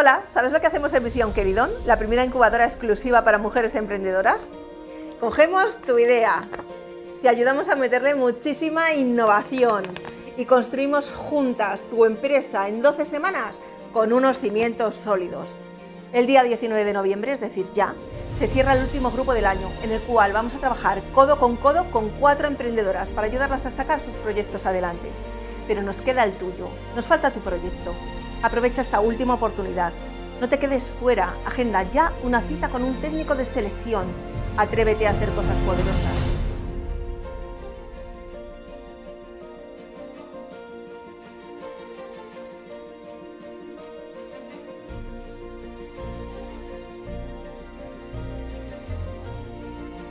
Hola, ¿sabes lo que hacemos en Visión Queridón? La primera incubadora exclusiva para mujeres emprendedoras. Cogemos tu idea, te ayudamos a meterle muchísima innovación y construimos juntas tu empresa en 12 semanas con unos cimientos sólidos. El día 19 de noviembre, es decir, ya, se cierra el último grupo del año, en el cual vamos a trabajar codo con codo con cuatro emprendedoras para ayudarlas a sacar sus proyectos adelante. Pero nos queda el tuyo, nos falta tu proyecto. Aprovecha esta última oportunidad. No te quedes fuera, agenda ya una cita con un técnico de selección. Atrévete a hacer cosas poderosas.